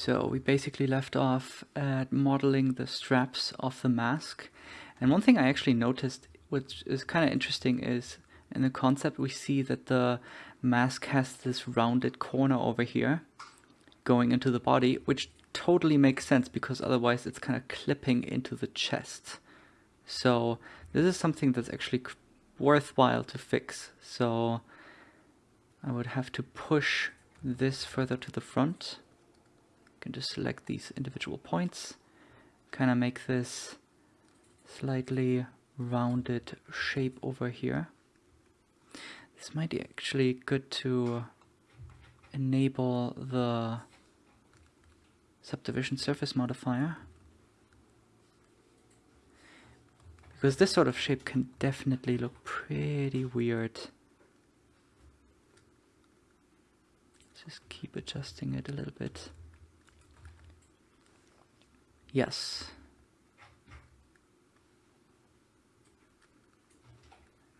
So we basically left off at modeling the straps of the mask. And one thing I actually noticed, which is kind of interesting, is in the concept we see that the mask has this rounded corner over here going into the body, which totally makes sense because otherwise it's kind of clipping into the chest. So this is something that's actually worthwhile to fix. So I would have to push this further to the front can just select these individual points, kind of make this slightly rounded shape over here. This might be actually good to enable the subdivision surface modifier because this sort of shape can definitely look pretty weird. Just keep adjusting it a little bit. Yes.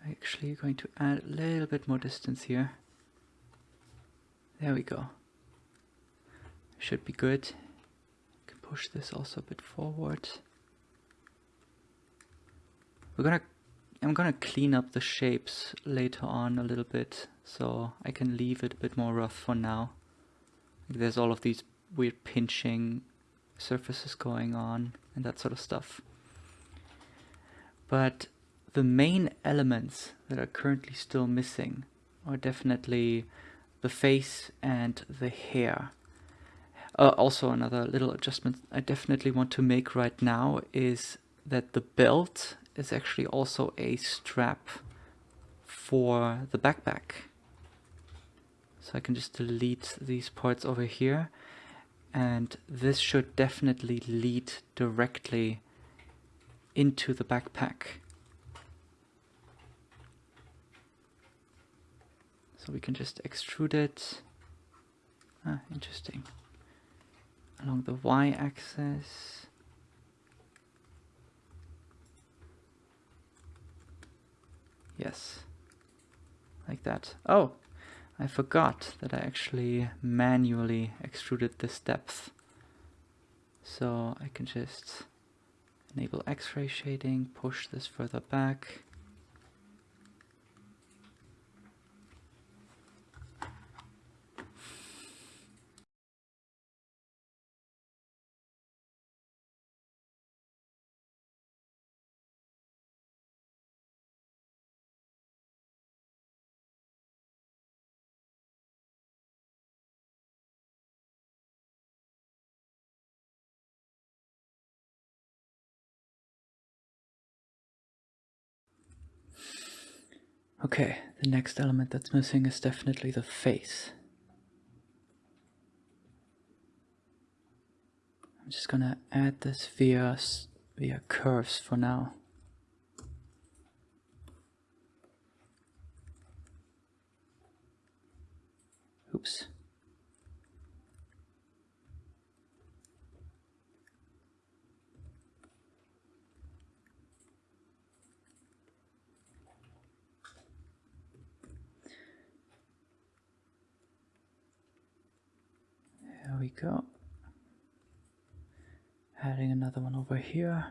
Actually going to add a little bit more distance here. There we go. Should be good. Can push this also a bit forward. We're gonna I'm gonna clean up the shapes later on a little bit so I can leave it a bit more rough for now. There's all of these weird pinching surfaces going on and that sort of stuff. But the main elements that are currently still missing are definitely the face and the hair. Uh, also another little adjustment I definitely want to make right now is that the belt is actually also a strap for the backpack. So I can just delete these parts over here and this should definitely lead directly into the backpack. So we can just extrude it. Ah, interesting. Along the y-axis. Yes, like that. Oh, I forgot that I actually manually extruded this depth. So I can just enable X-ray shading, push this further back. Okay, the next element that's missing is definitely the face. I'm just gonna add this via, via curves for now. Oops. We go. Adding another one over here.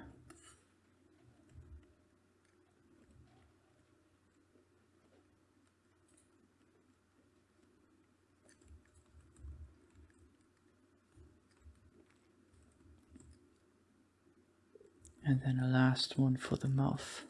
And then a last one for the mouth.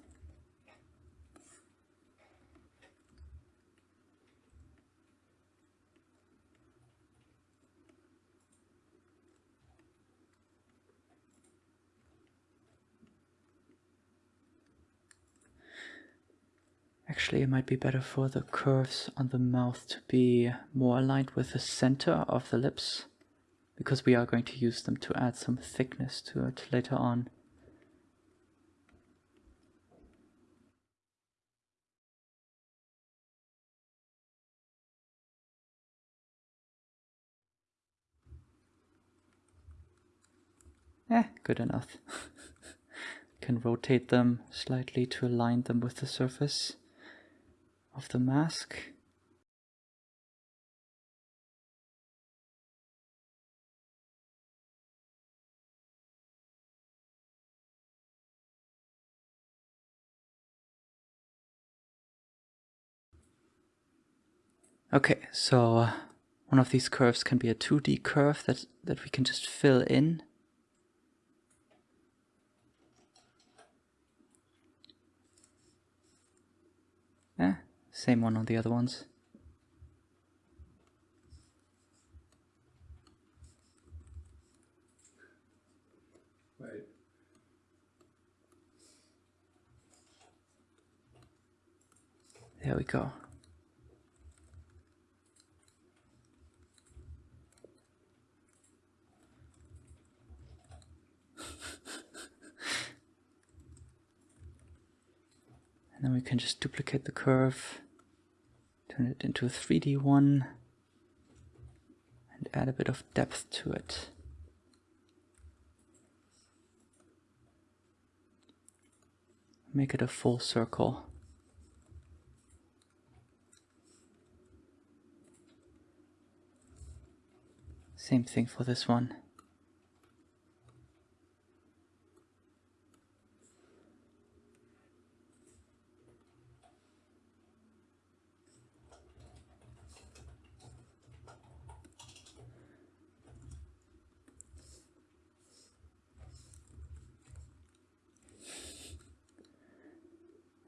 Actually, it might be better for the curves on the mouth to be more aligned with the center of the lips because we are going to use them to add some thickness to it later on. Eh, good enough. can rotate them slightly to align them with the surface of the mask. Okay, so uh, one of these curves can be a 2D curve that, that we can just fill in. Same one on the other ones. Right. There we go. and then we can just duplicate the curve, turn it into a 3D one, and add a bit of depth to it. Make it a full circle. Same thing for this one.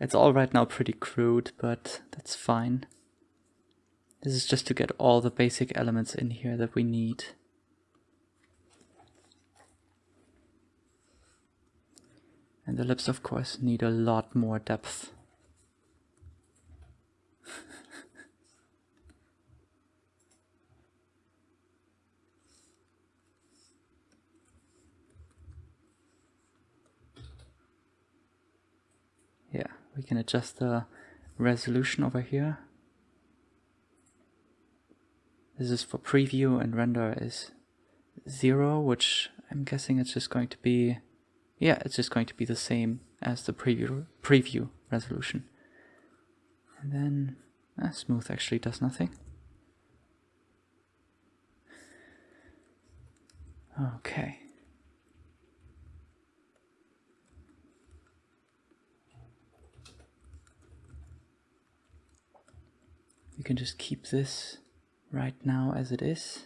It's all right now pretty crude, but that's fine. This is just to get all the basic elements in here that we need. And the lips, of course, need a lot more depth. yeah, we can adjust the resolution over here. This is for preview and render is zero, which I'm guessing it's just going to be, yeah, it's just going to be the same as the preview preview resolution. And then uh, smooth actually does nothing. Okay. You can just keep this right now as it is.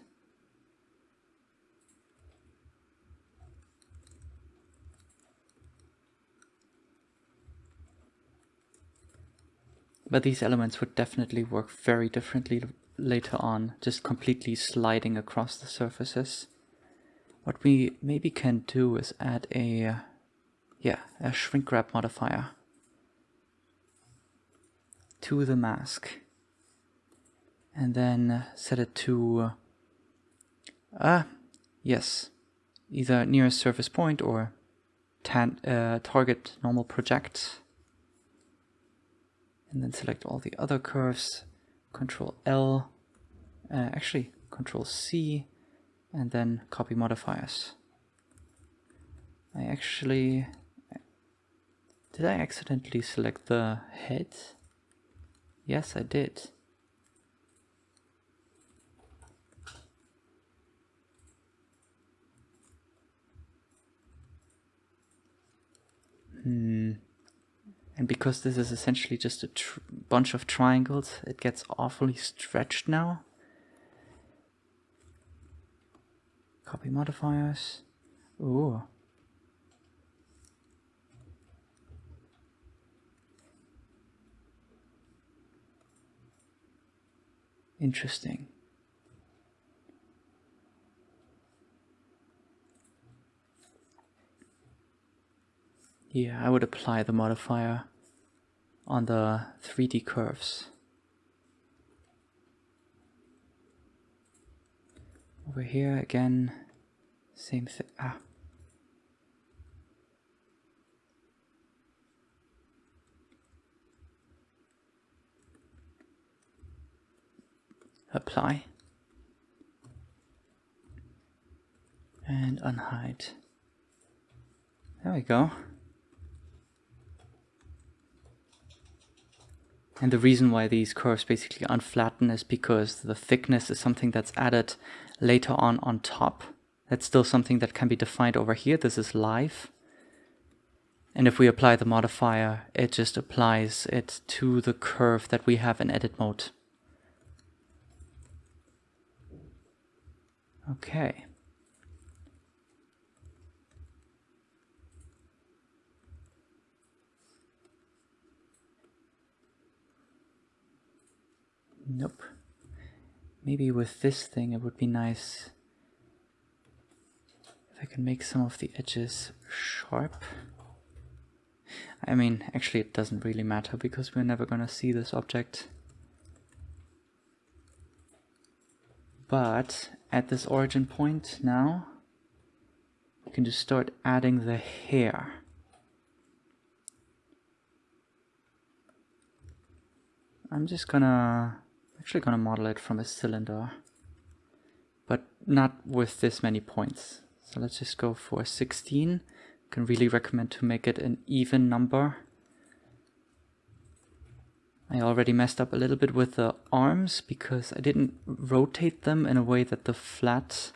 But these elements would definitely work very differently later on, just completely sliding across the surfaces. What we maybe can do is add a, yeah, a shrink wrap modifier to the mask and then set it to ah uh, yes either nearest surface point or uh, target normal project. And then select all the other curves control L uh, actually control C and then copy modifiers. I actually did I accidentally select the head? Yes I did Hmm. And because this is essentially just a bunch of triangles, it gets awfully stretched now. Copy modifiers. Ooh. Interesting. Yeah, I would apply the modifier on the 3D curves. Over here again, same thing. Ah. Apply. And unhide. There we go. And the reason why these curves basically unflatten is because the thickness is something that's added later on on top. That's still something that can be defined over here. This is live. And if we apply the modifier, it just applies it to the curve that we have in edit mode. Okay. Nope. Maybe with this thing it would be nice if I can make some of the edges sharp. I mean, actually it doesn't really matter because we're never gonna see this object. But at this origin point now, we can just start adding the hair. I'm just gonna actually gonna model it from a cylinder, but not with this many points. So let's just go for 16. Can really recommend to make it an even number. I already messed up a little bit with the arms because I didn't rotate them in a way that the flat,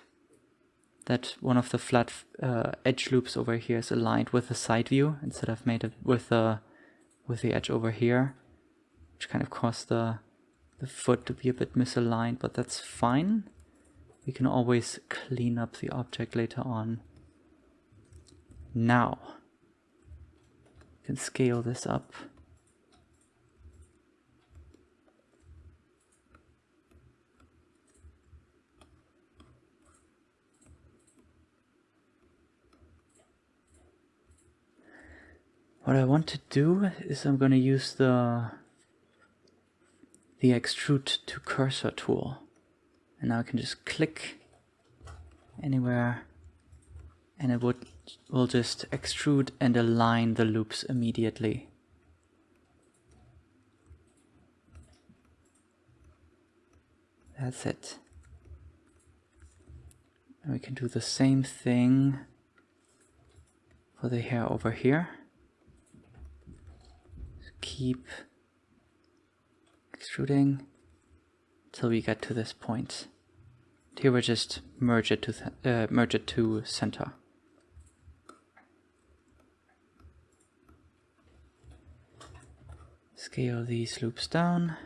that one of the flat uh, edge loops over here is aligned with the side view instead of made it with the with the edge over here, which kind of caused the the foot to be a bit misaligned, but that's fine. We can always clean up the object later on. Now, we can scale this up. What I want to do is I'm going to use the the extrude to cursor tool. And now I can just click anywhere and it would will just extrude and align the loops immediately. That's it. And we can do the same thing for the hair over here. Keep extruding till we get to this point. Here we just merge it to uh, merge it to center. Scale these loops down.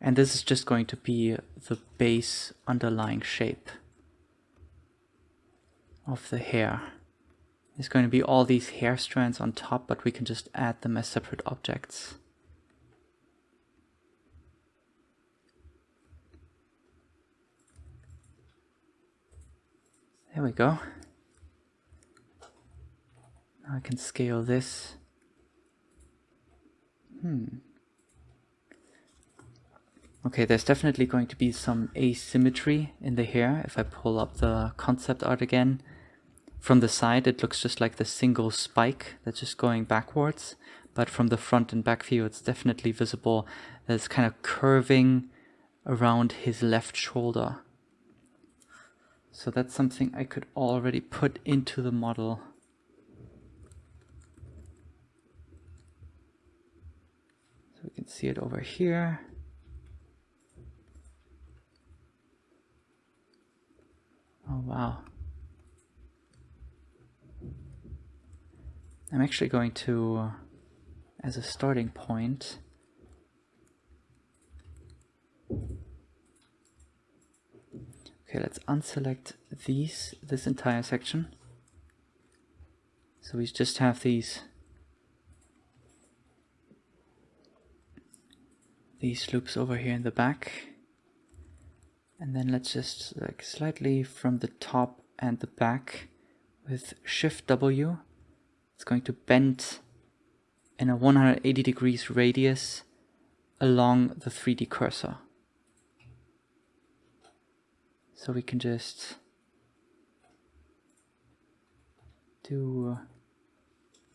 And this is just going to be the base underlying shape of the hair. There's going to be all these hair strands on top, but we can just add them as separate objects. There we go. Now I can scale this. Hmm. Okay, there's definitely going to be some asymmetry in the hair if I pull up the concept art again. From the side, it looks just like the single spike that's just going backwards. But from the front and back view, it's definitely visible that it's kind of curving around his left shoulder. So that's something I could already put into the model. So we can see it over here. Oh, wow. I'm actually going to, uh, as a starting point, okay, let's unselect these, this entire section. So we just have these these loops over here in the back. And then let's just like slightly from the top and the back with Shift W it's going to bend in a 180 degrees radius along the 3D cursor. So we can just do, uh,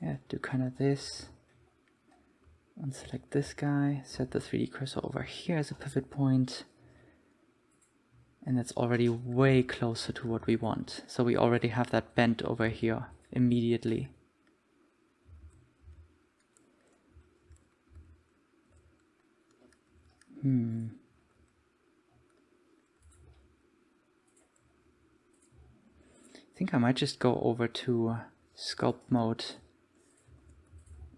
yeah, do kind of this. and select this guy, set the 3D cursor over here as a pivot point, and that's already way closer to what we want. So we already have that bent over here immediately. Hmm. I think I might just go over to sculpt mode.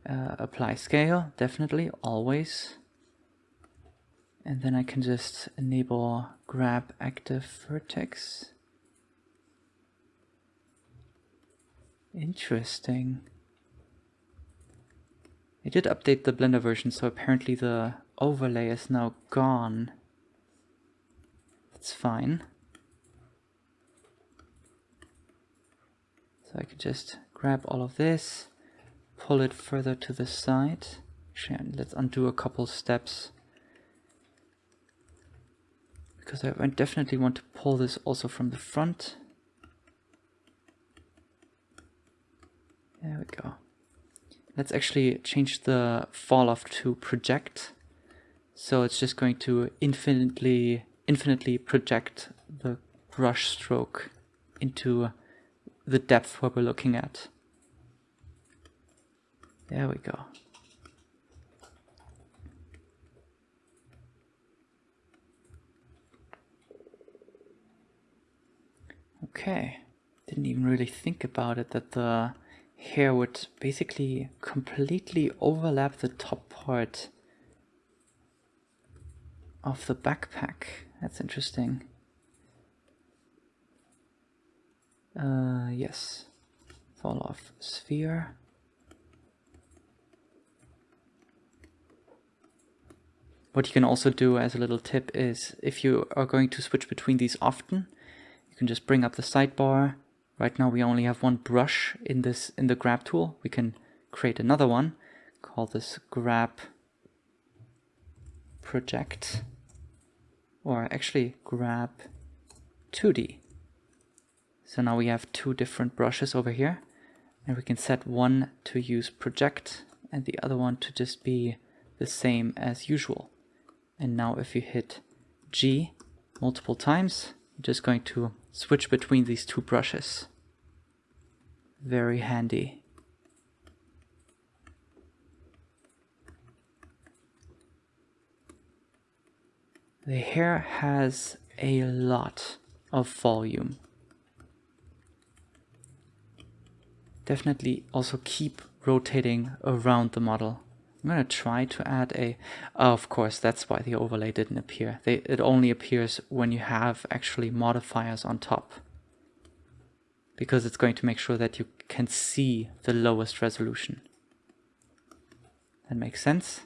Uh, apply scale, definitely, always. And then I can just enable grab active vertex. Interesting. I did update the Blender version, so apparently the overlay is now gone. That's fine. So I could just grab all of this, pull it further to the side. Actually, let's undo a couple steps. Because I definitely want to pull this also from the front. There we go. Let's actually change the fall off to project. So it's just going to infinitely, infinitely project the brush stroke into the depth where we're looking at. There we go. Okay, didn't even really think about it that the hair would basically completely overlap the top part of the backpack. That's interesting. Uh, yes. Fall off sphere. What you can also do as a little tip is if you are going to switch between these often, you can just bring up the sidebar. Right now we only have one brush in this in the grab tool. We can create another one, call this grab project, or actually grab 2D. So now we have two different brushes over here and we can set one to use project and the other one to just be the same as usual. And now if you hit G multiple times, you're just going to switch between these two brushes. Very handy. The hair has a lot of volume. definitely also keep rotating around the model. I'm going to try to add a... Oh, of course, that's why the overlay didn't appear. They, it only appears when you have actually modifiers on top. Because it's going to make sure that you can see the lowest resolution. That makes sense.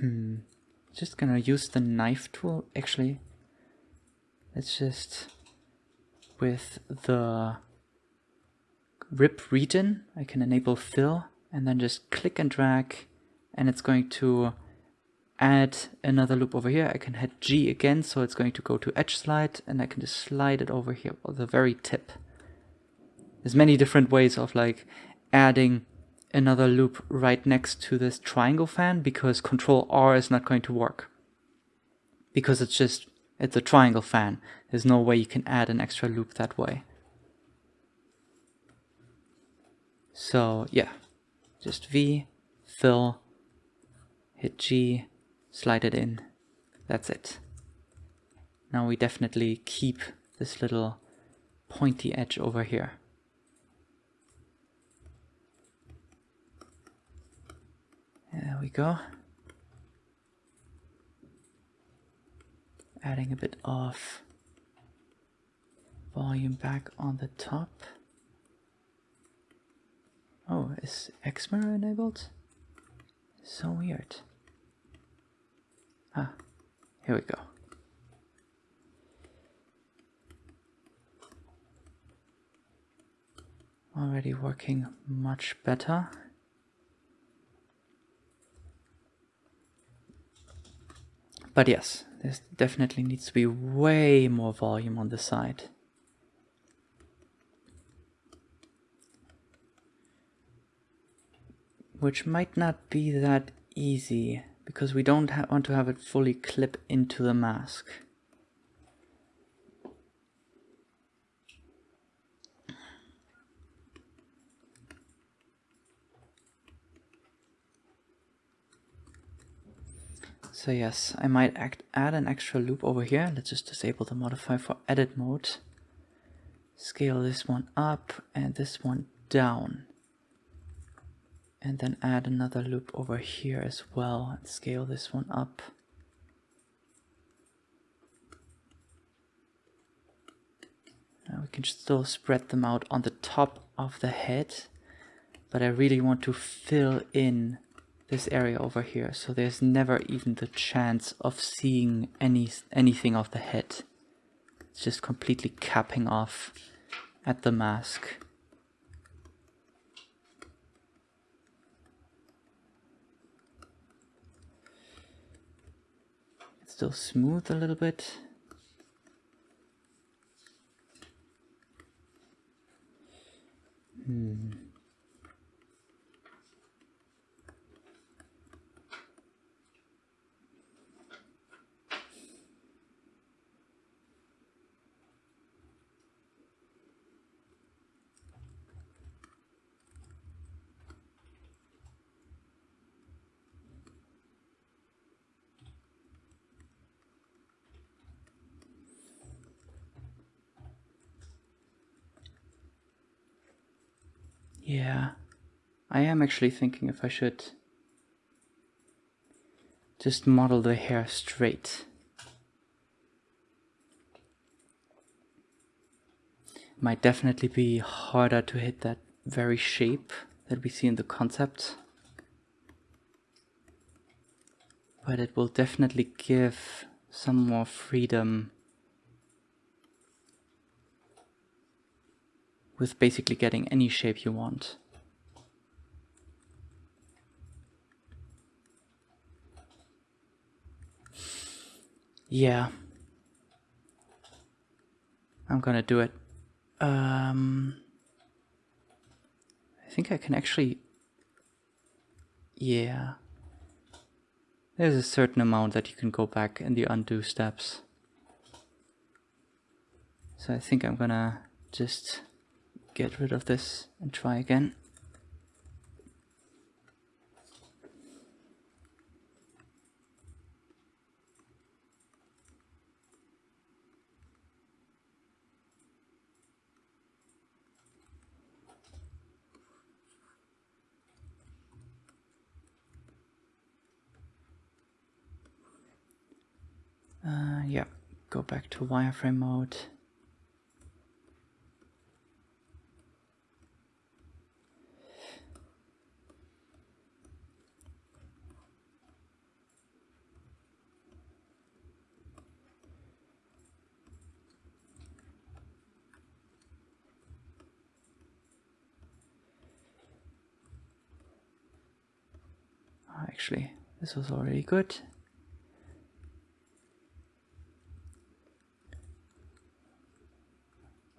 Hmm. Just gonna use the knife tool. Actually let's just with the rip region I can enable fill and then just click and drag. And it's going to add another loop over here. I can hit G again so it's going to go to edge slide and I can just slide it over here the very tip. There's many different ways of like adding another loop right next to this triangle fan because control R is not going to work. Because it's just, it's a triangle fan. There's no way you can add an extra loop that way. So yeah, just V, fill, hit G, slide it in. That's it. Now we definitely keep this little pointy edge over here. There we go. Adding a bit of volume back on the top. Oh, is Xmirror enabled? So weird. Ah, here we go. Already working much better. But yes, there definitely needs to be way more volume on the side. Which might not be that easy, because we don't want to have it fully clip into the mask. So yes, I might act, add an extra loop over here. Let's just disable the modifier for edit mode. Scale this one up and this one down. And then add another loop over here as well and scale this one up. Now we can still spread them out on the top of the head, but I really want to fill in this area over here so there's never even the chance of seeing any anything of the head. It's just completely capping off at the mask. It's still smooth a little bit. Hmm. Yeah, I am actually thinking if I should just model the hair straight. Might definitely be harder to hit that very shape that we see in the concept. But it will definitely give some more freedom with basically getting any shape you want. Yeah. I'm gonna do it. Um, I think I can actually... Yeah. There's a certain amount that you can go back in the undo steps. So I think I'm gonna just get rid of this and try again. Uh, yeah, go back to wireframe mode. Actually. This was already good.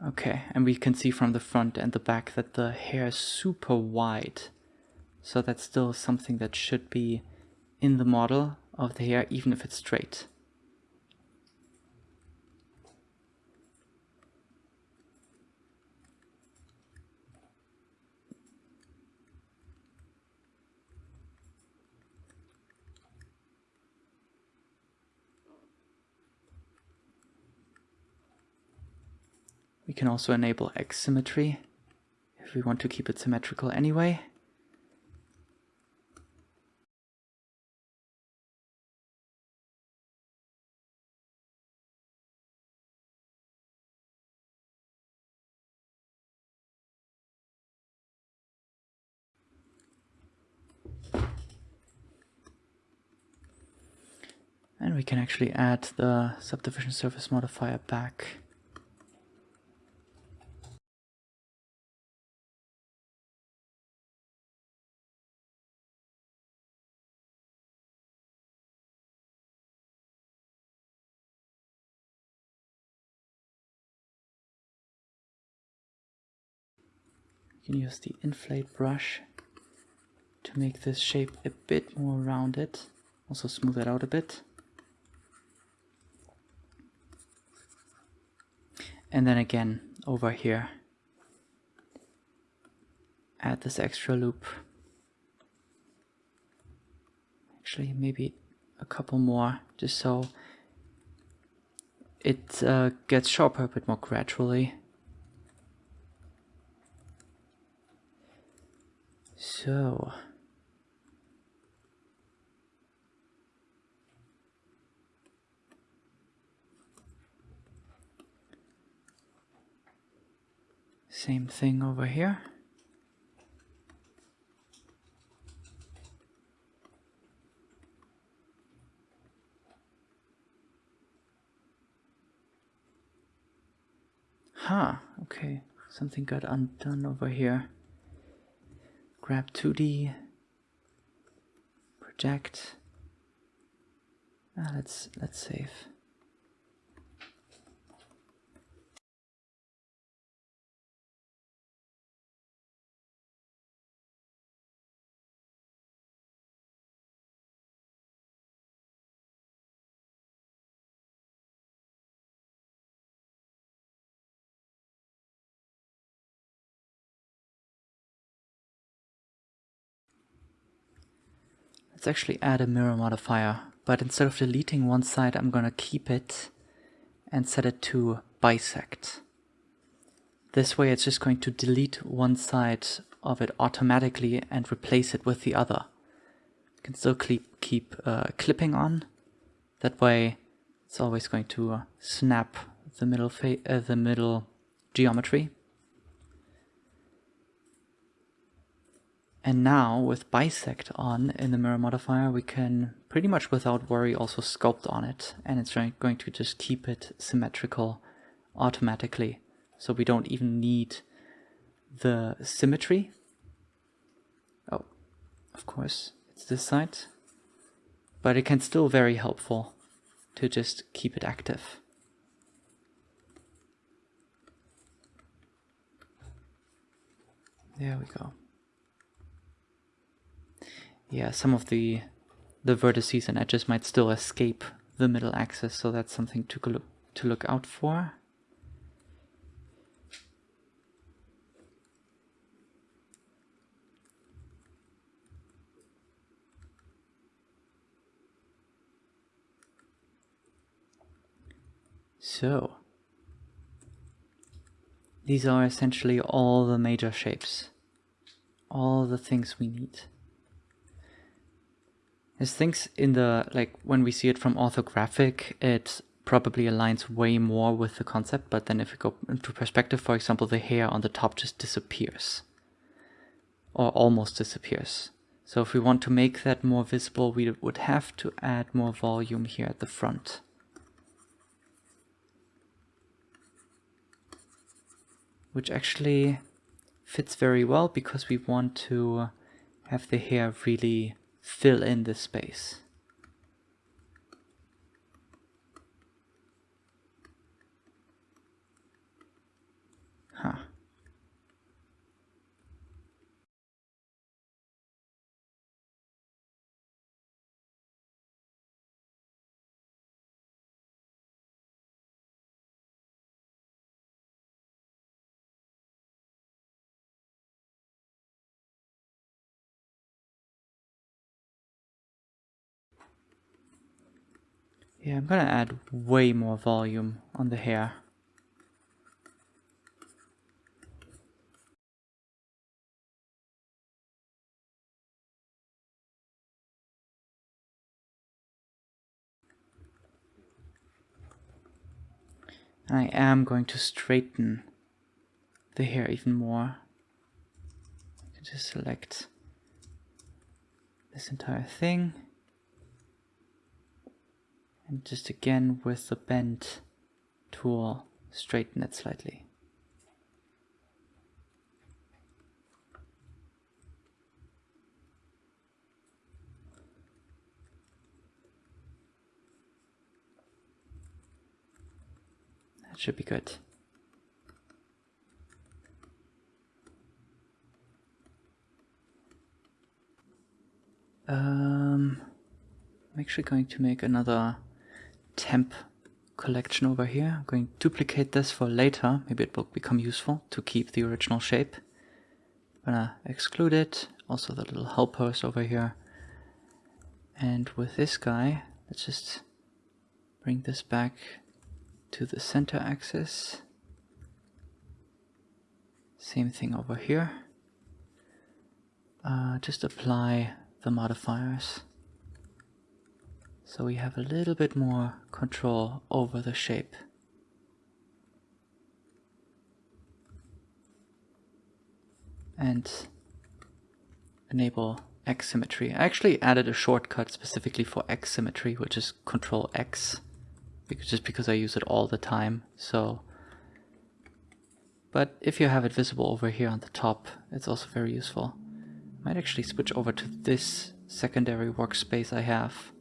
Okay, and we can see from the front and the back that the hair is super wide. So that's still something that should be in the model of the hair, even if it's straight. We can also enable X symmetry if we want to keep it symmetrical anyway. And we can actually add the subdivision surface modifier back. Can use the inflate brush to make this shape a bit more rounded. Also smooth it out a bit. And then again, over here, add this extra loop. Actually, maybe a couple more, just so it uh, gets sharper a bit more gradually. So Same thing over here. Huh, okay, something got undone over here. Grab 2D, project. Ah, let's let's save. Let's actually add a mirror modifier, but instead of deleting one side, I'm gonna keep it and set it to bisect. This way it's just going to delete one side of it automatically and replace it with the other. You can still keep, keep uh, clipping on. That way it's always going to snap the middle, uh, the middle geometry And now with bisect on in the mirror modifier, we can pretty much without worry also sculpt on it. And it's going to just keep it symmetrical automatically. So we don't even need the symmetry. Oh, of course, it's this side. But it can still very helpful to just keep it active. There we go yeah, some of the the vertices and edges might still escape the middle axis, so that's something to look to look out for. So, these are essentially all the major shapes, all the things we need. There's things in the, like when we see it from orthographic, it probably aligns way more with the concept, but then if we go into perspective, for example, the hair on the top just disappears or almost disappears. So if we want to make that more visible, we would have to add more volume here at the front. Which actually fits very well because we want to have the hair really fill in the space. Huh. Yeah, I'm gonna add way more volume on the hair. I am going to straighten the hair even more. Just select this entire thing and just again with the bend tool straighten it slightly. That should be good. Um, I'm actually going to make another temp collection over here. I'm going to duplicate this for later. Maybe it will become useful to keep the original shape. I'm gonna exclude it. Also the little helpers over here. And with this guy, let's just bring this back to the center axis. Same thing over here. uh, just apply the modifiers. So we have a little bit more control over the shape. And enable X symmetry. I actually added a shortcut specifically for X symmetry, which is Control X, because, just because I use it all the time. So, but if you have it visible over here on the top, it's also very useful. I might actually switch over to this secondary workspace I have.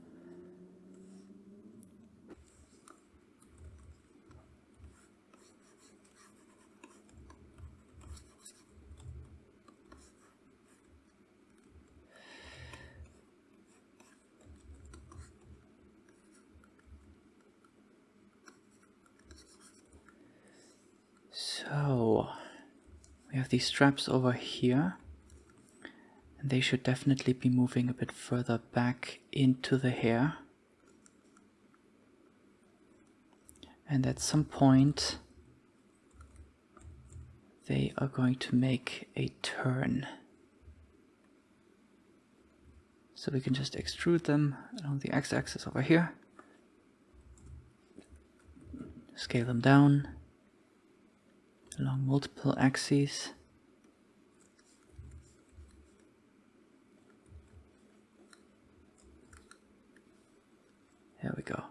So, we have these straps over here. And they should definitely be moving a bit further back into the hair. And at some point, they are going to make a turn. So we can just extrude them along the x-axis over here. Scale them down along multiple axes. There we go.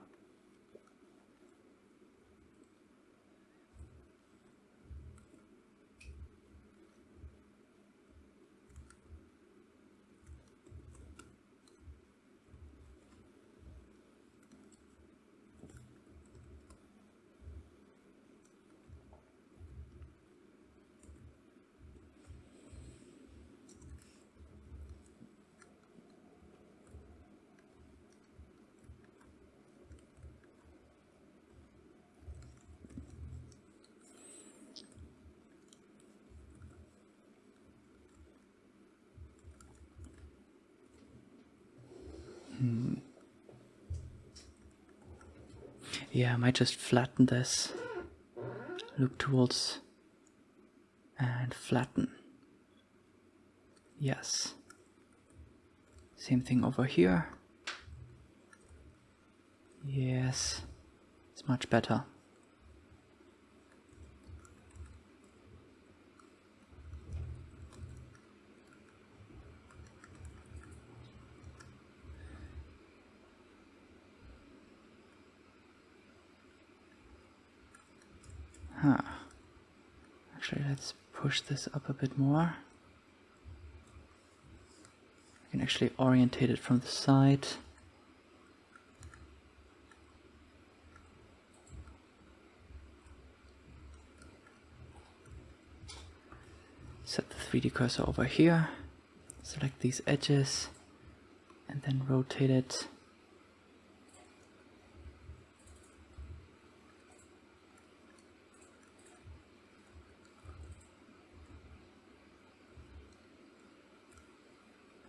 Hmm. Yeah, I might just flatten this. Loop tools and flatten. Yes. Same thing over here. Yes, it's much better. Huh. Actually, let's push this up a bit more. I can actually orientate it from the side. Set the 3D cursor over here, select these edges, and then rotate it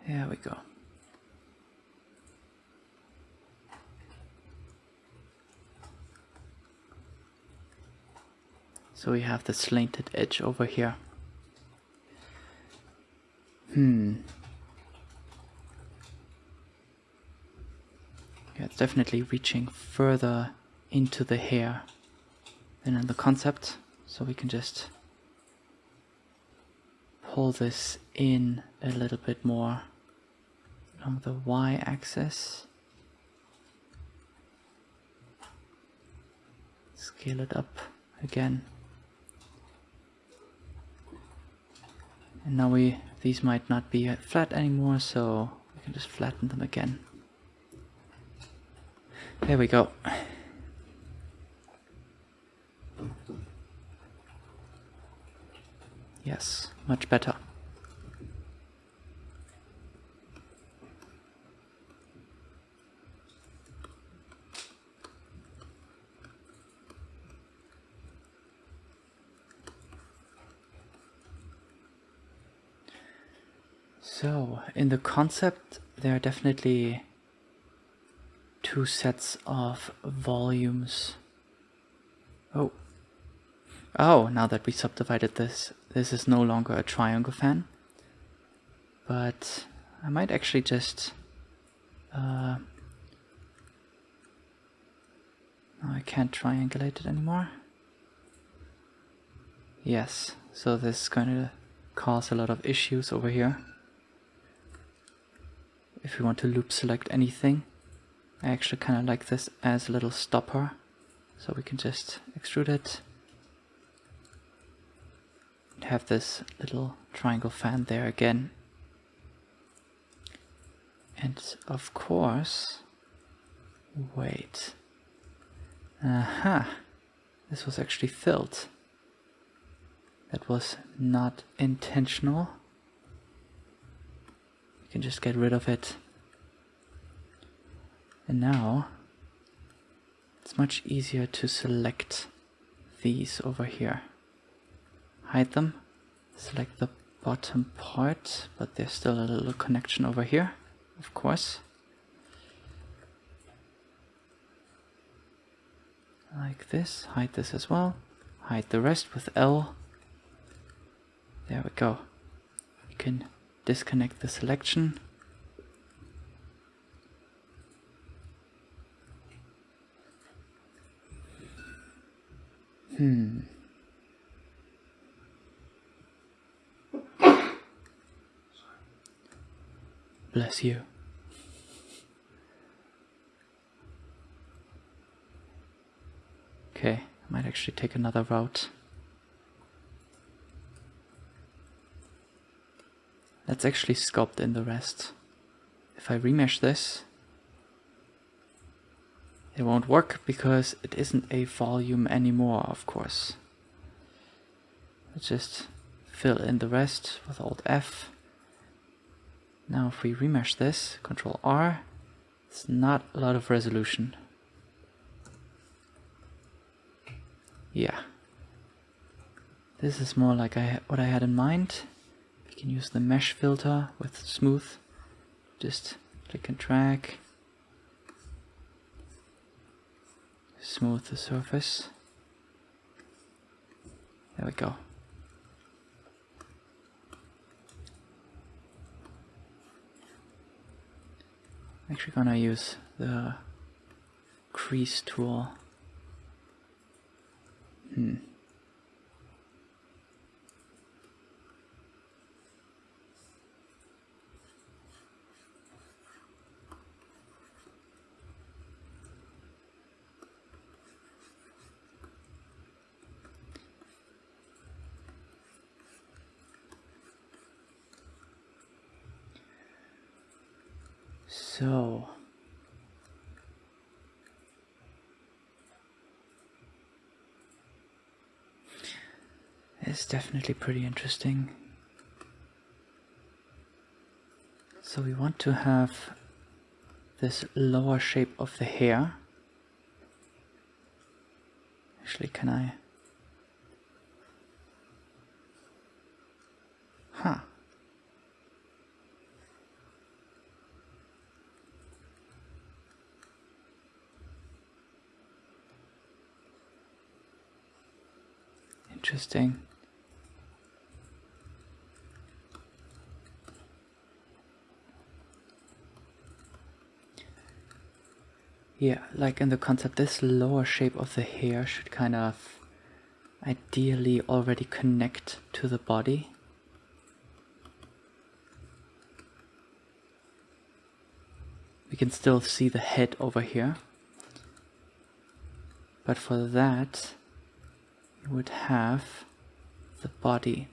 There we go. So we have the slanted edge over here. Hmm. Yeah, it's definitely reaching further into the hair than in the concept. So we can just pull this in a little bit more along the y-axis. Scale it up again. And now we these might not be flat anymore, so we can just flatten them again. There we go. Yes, much better. So, in the concept, there are definitely two sets of volumes. Oh. Oh, now that we subdivided this, this is no longer a triangle fan, but I might actually just uh, no, I can't triangulate it anymore. Yes, so this is going to cause a lot of issues over here. If we want to loop select anything, I actually kind of like this as a little stopper. So we can just extrude it. And have this little triangle fan there again. And of course, wait. Aha, this was actually filled. That was not intentional. Can just get rid of it. And now it's much easier to select these over here. Hide them, select the bottom part, but there's still a little connection over here of course. Like this, hide this as well. Hide the rest with L. There we go. You can disconnect the selection. Hmm. Bless you. Okay, I might actually take another route. Let's actually sculpt in the rest. If I remesh this, it won't work because it isn't a volume anymore, of course. Let's just fill in the rest with Alt F. Now if we remesh this, Control R, it's not a lot of resolution. Yeah. This is more like I what I had in mind. Can use the mesh filter with smooth. Just click and drag. Smooth the surface. There we go. Actually gonna use the crease tool. Hmm. So it's definitely pretty interesting. So we want to have this lower shape of the hair. Actually, can I? Huh. Interesting. Yeah, like in the concept, this lower shape of the hair should kind of ideally already connect to the body. We can still see the head over here. But for that, you would have the body.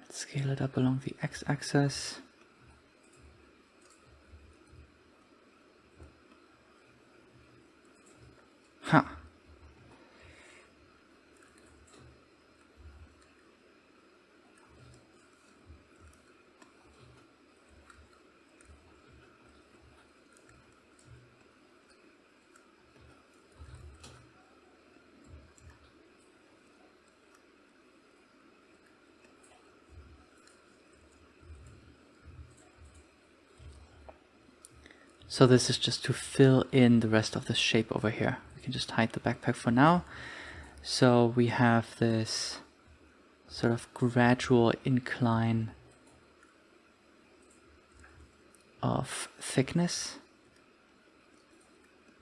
Let's scale it up along the x-axis. So this is just to fill in the rest of the shape over here. We can just hide the backpack for now. So we have this sort of gradual incline of thickness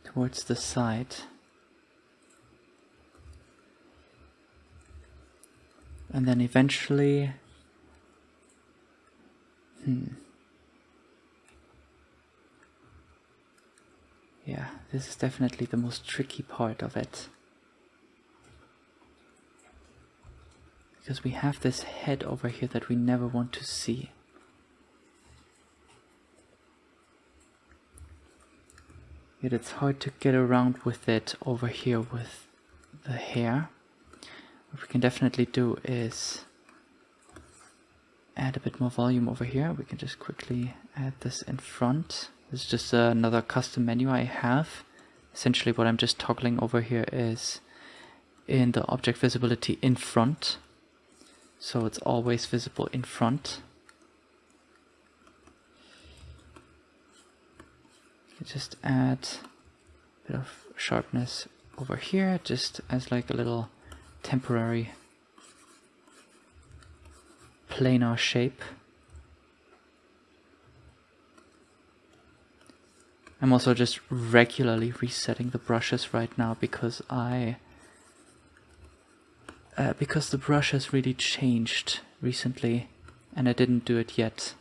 towards the side. And then eventually, hmm. Yeah, this is definitely the most tricky part of it. Because we have this head over here that we never want to see. Yet it's hard to get around with it over here with the hair. What we can definitely do is add a bit more volume over here. We can just quickly add this in front. This is just another custom menu I have. Essentially what I'm just toggling over here is in the object visibility in front. So it's always visible in front. just add a bit of sharpness over here just as like a little temporary planar shape. I'm also just regularly resetting the brushes right now because I uh, because the brush has really changed recently and I didn't do it yet.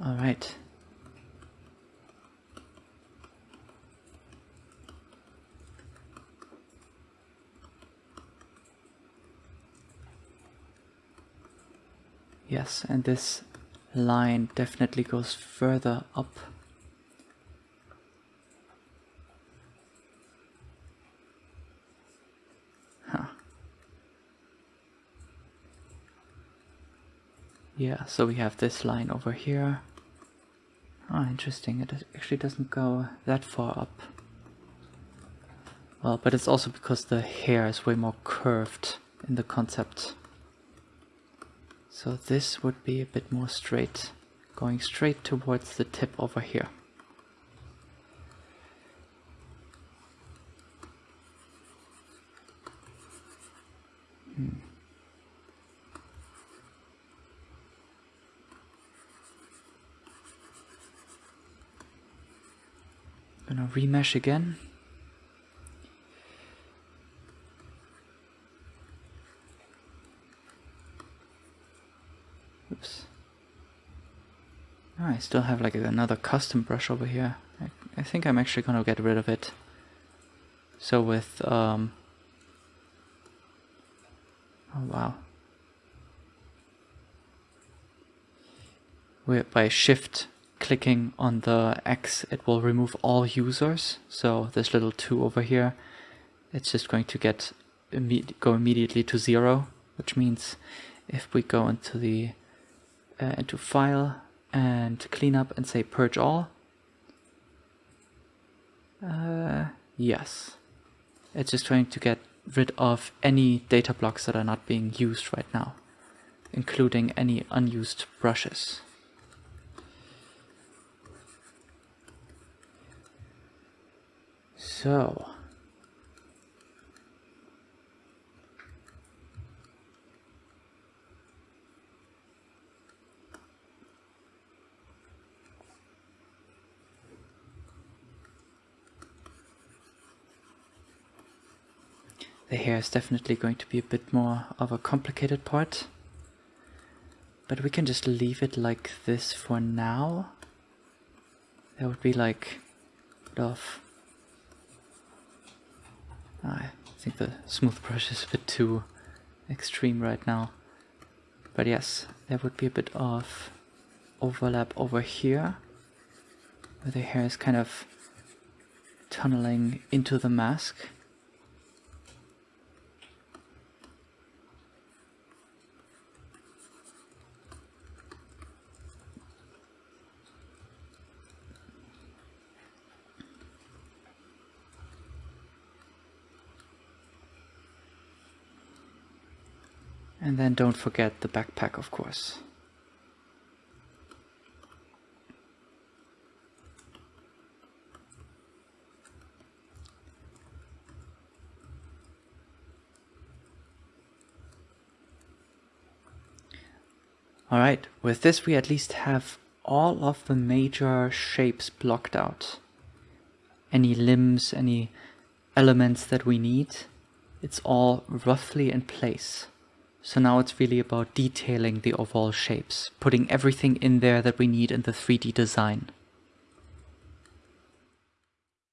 All right. And this line definitely goes further up. Huh. Yeah, so we have this line over here. Oh, interesting. It actually doesn't go that far up. Well, but it's also because the hair is way more curved in the concept. So this would be a bit more straight, going straight towards the tip over here. Hmm. Gonna remesh again. Oops. Oh, I still have like another custom brush over here. I, I think I'm actually gonna get rid of it. So with, um, oh wow. we by shift clicking on the X, it will remove all users. So this little 2 over here, it's just going to get imme go immediately to 0, which means if we go into the uh, into file and clean up and say purge all, uh, yes, it's just trying to get rid of any data blocks that are not being used right now, including any unused brushes. So, the hair is definitely going to be a bit more of a complicated part. But we can just leave it like this for now. That would be like of I think the smooth brush is a bit too extreme right now. But yes, there would be a bit of overlap over here, where the hair is kind of tunneling into the mask. And then don't forget the backpack, of course. Alright, with this we at least have all of the major shapes blocked out. Any limbs, any elements that we need, it's all roughly in place. So now it's really about detailing the overall shapes, putting everything in there that we need in the 3D design.